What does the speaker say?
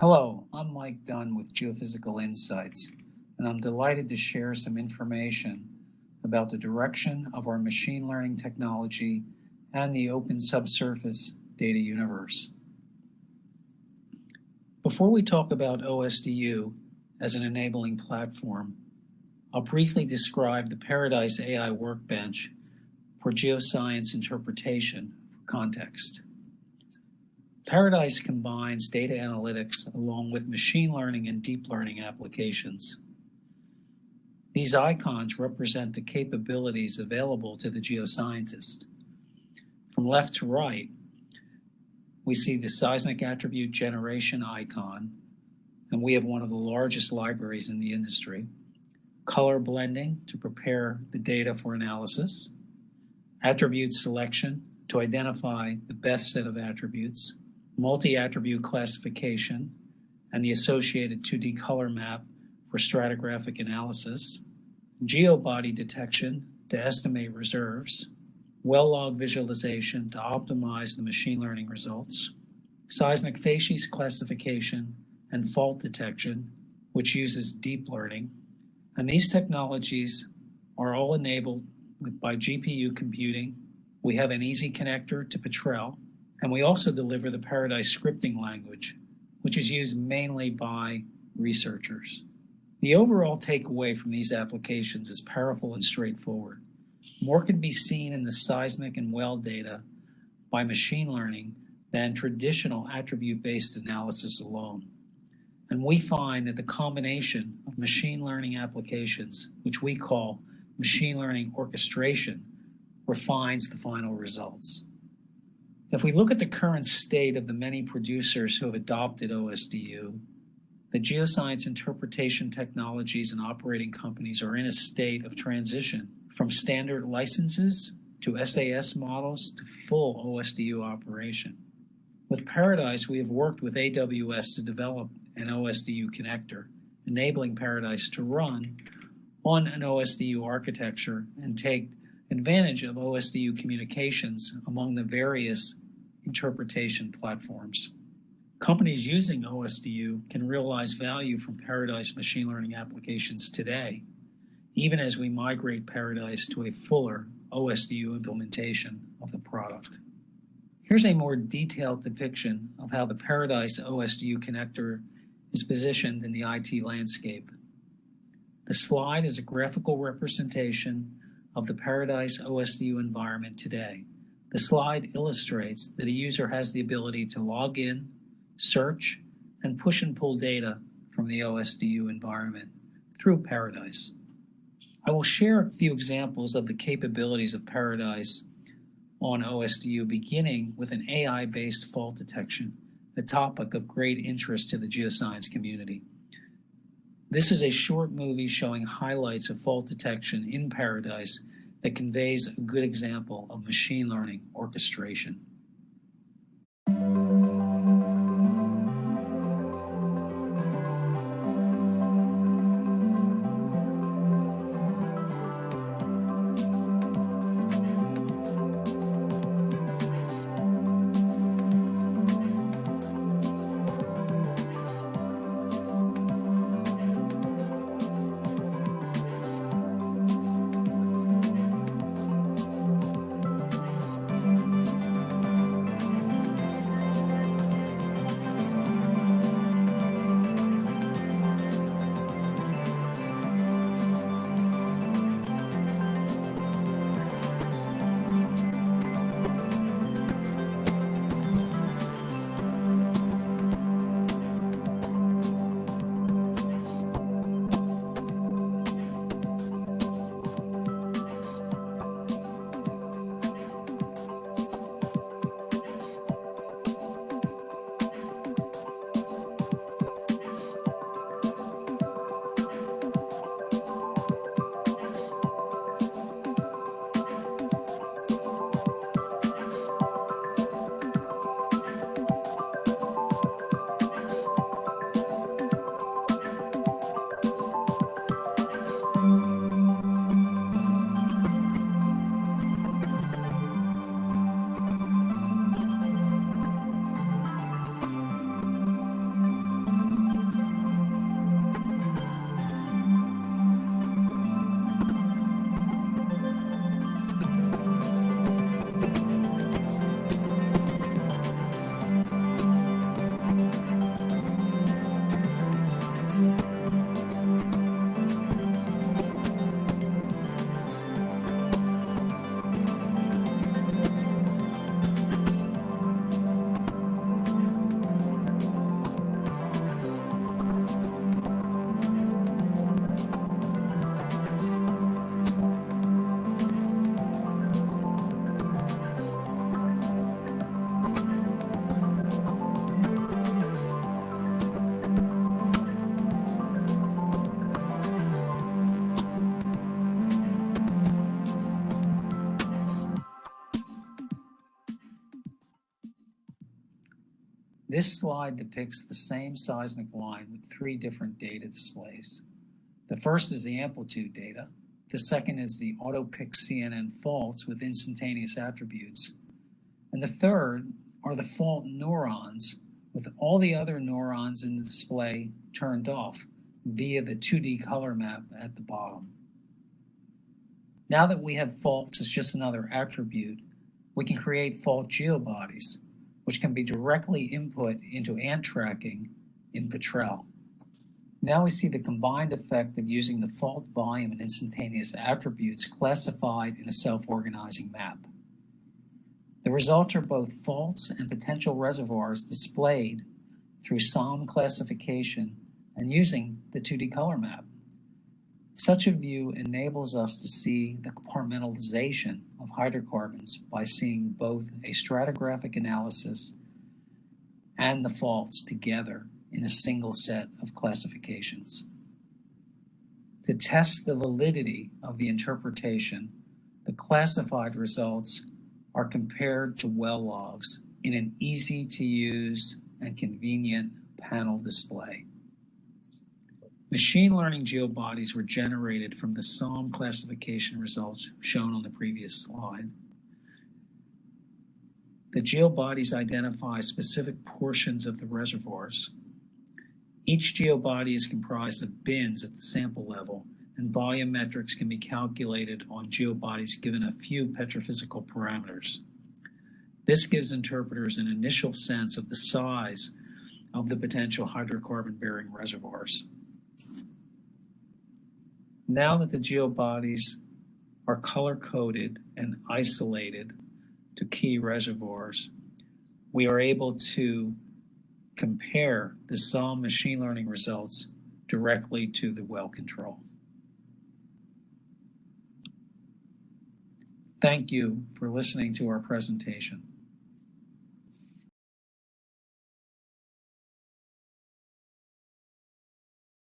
Hello, I'm Mike Dunn with Geophysical Insights, and I'm delighted to share some information about the direction of our machine learning technology and the open subsurface data universe. Before we talk about OSDU as an enabling platform, I'll briefly describe the Paradise AI Workbench for geoscience interpretation for context. Paradise combines data analytics along with machine learning and deep learning applications. These icons represent the capabilities available to the geoscientist. From left to right, we see the seismic attribute generation icon, and we have one of the largest libraries in the industry. Color blending to prepare the data for analysis, attribute selection to identify the best set of attributes, multi-attribute classification, and the associated 2D color map for stratigraphic analysis, geobody detection to estimate reserves, well log visualization to optimize the machine learning results, seismic facies classification, and fault detection, which uses deep learning. And these technologies are all enabled by GPU computing. We have an easy connector to Petrel, and we also deliver the Paradise scripting language, which is used mainly by researchers. The overall takeaway from these applications is powerful and straightforward. More can be seen in the seismic and well data by machine learning than traditional attribute-based analysis alone. And we find that the combination of machine learning applications, which we call machine learning orchestration, refines the final results. If we look at the current state of the many producers who have adopted OSDU, the geoscience interpretation technologies and operating companies are in a state of transition from standard licenses to SaaS models to full OSDU operation. With Paradise, we have worked with AWS to develop an OSDU connector, enabling Paradise to run on an OSDU architecture and take advantage of OSDU communications among the various interpretation platforms. Companies using OSDU can realize value from Paradise machine learning applications today, even as we migrate Paradise to a fuller OSDU implementation of the product. Here's a more detailed depiction of how the Paradise OSDU connector is positioned in the IT landscape. The slide is a graphical representation of the Paradise OSDU environment today. The slide illustrates that a user has the ability to log in, search, and push and pull data from the OSDU environment through Paradise. I will share a few examples of the capabilities of Paradise on OSDU, beginning with an AI-based fault detection, a topic of great interest to the geoscience community. This is a short movie showing highlights of fault detection in Paradise that conveys a good example of machine learning orchestration. This slide depicts the same seismic line with three different data displays. The first is the amplitude data. The second is the auto-pick CNN faults with instantaneous attributes. And the third are the fault neurons with all the other neurons in the display turned off via the 2D color map at the bottom. Now that we have faults as just another attribute, we can create fault geobodies, which can be directly input into ant tracking in Petrel. Now we see the combined effect of using the fault volume and instantaneous attributes classified in a self-organizing map. The results are both faults and potential reservoirs displayed through SOM classification and using the 2D color map. Such a view enables us to see the compartmentalization of hydrocarbons by seeing both a stratigraphic analysis and the faults together in a single set of classifications. To test the validity of the interpretation, the classified results are compared to well logs in an easy to use and convenient panel display. Machine learning geobodies were generated from the SOM classification results shown on the previous slide. The geobodies identify specific portions of the reservoirs. Each geobody is comprised of bins at the sample level, and volume metrics can be calculated on geobodies given a few petrophysical parameters. This gives interpreters an initial sense of the size of the potential hydrocarbon-bearing reservoirs. Now that the geobodies are color-coded and isolated to key reservoirs, we are able to compare the SOM machine learning results directly to the well control. Thank you for listening to our presentation.